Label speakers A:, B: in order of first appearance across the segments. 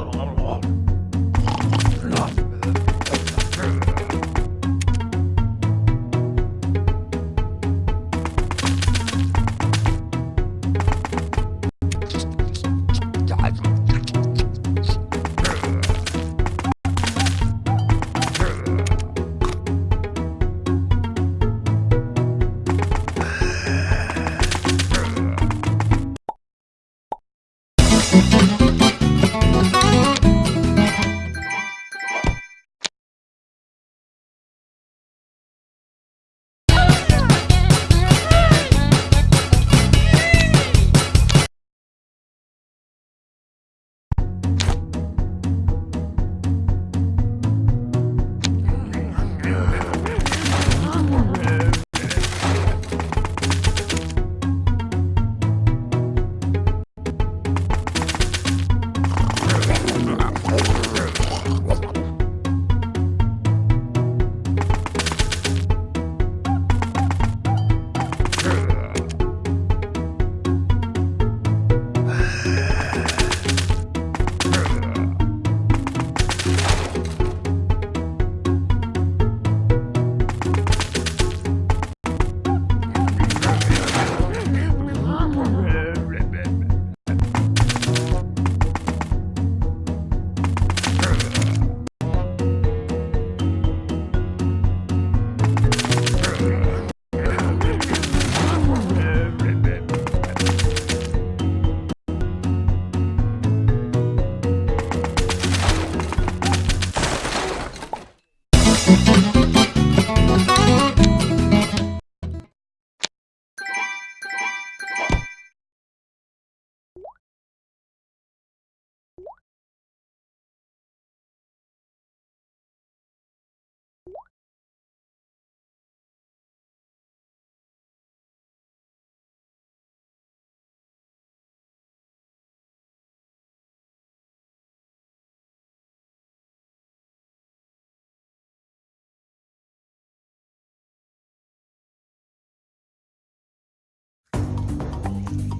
A: Al, al, al.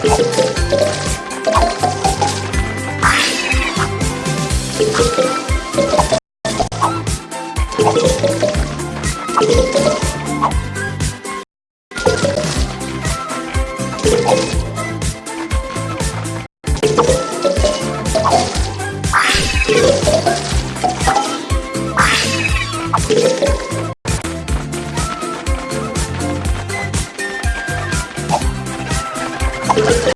A: Thank you. Gracias.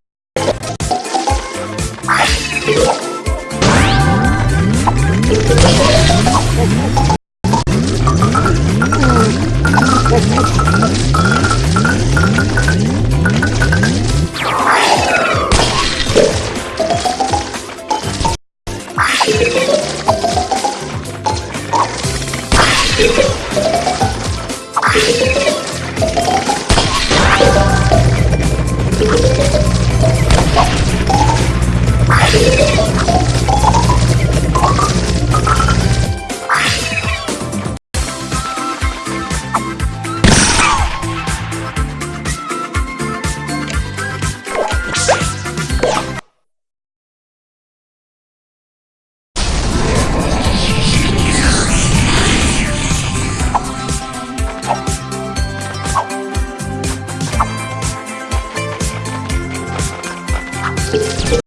A: Thank you.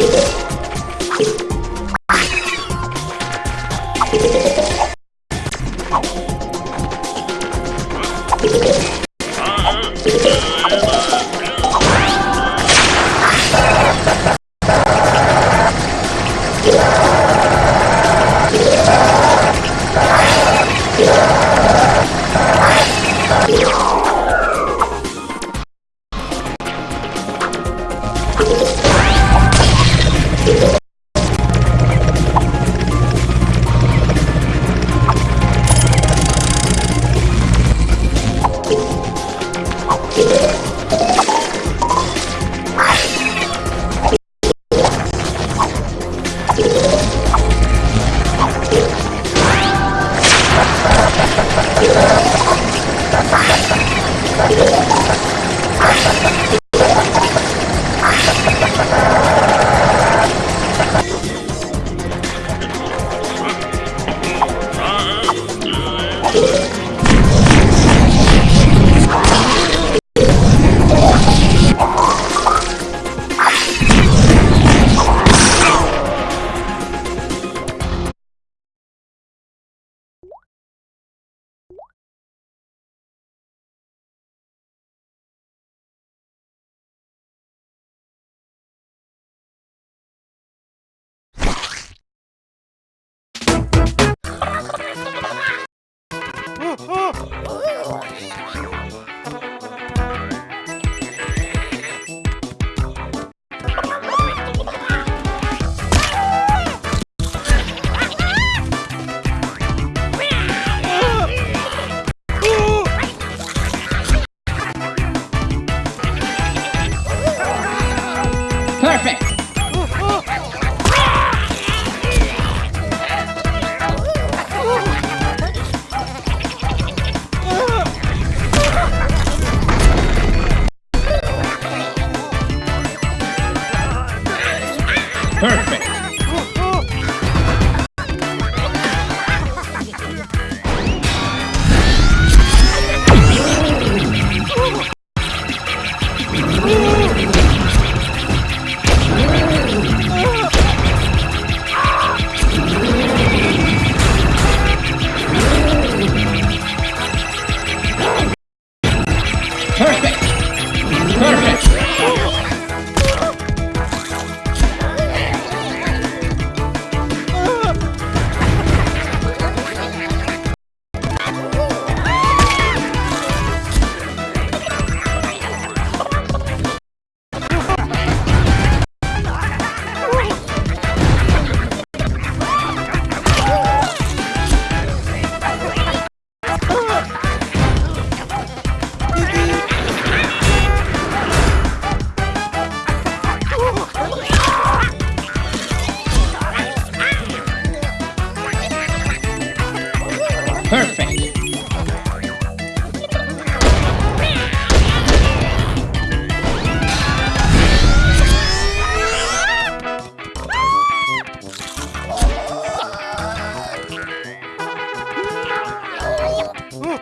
A: do this.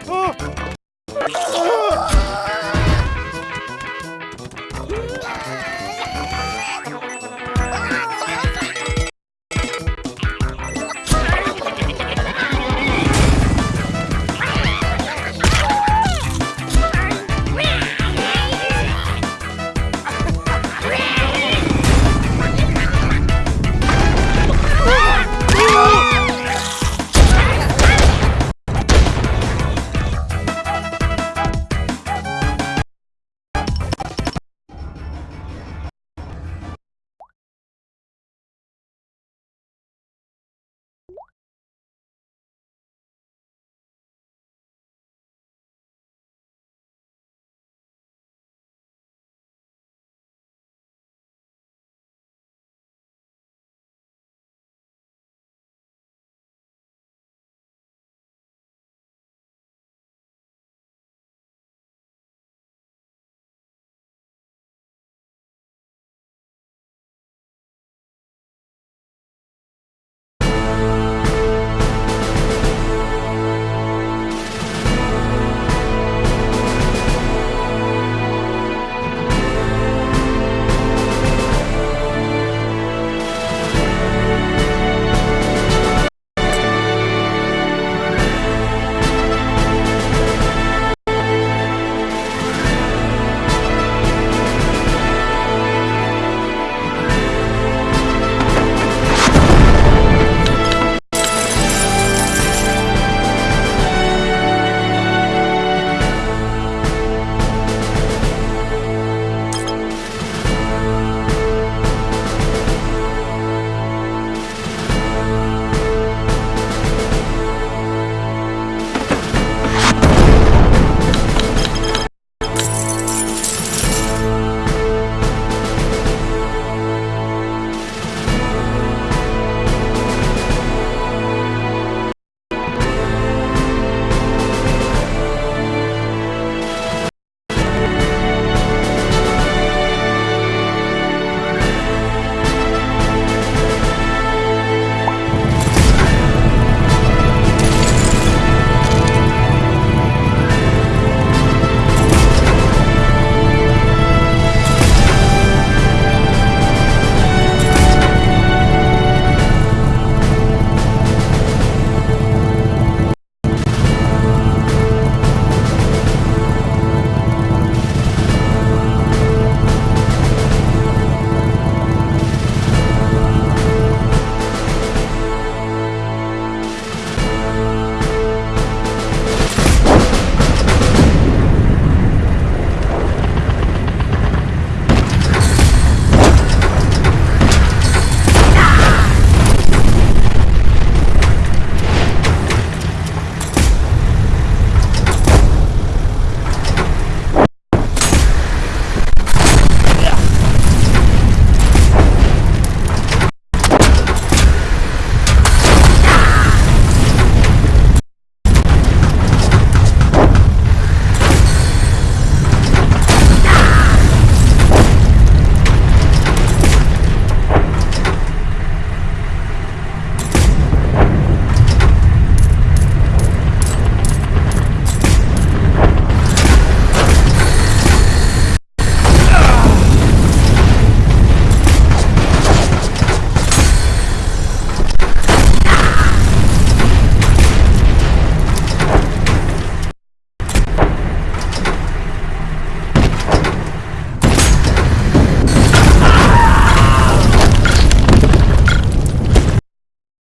A: 啊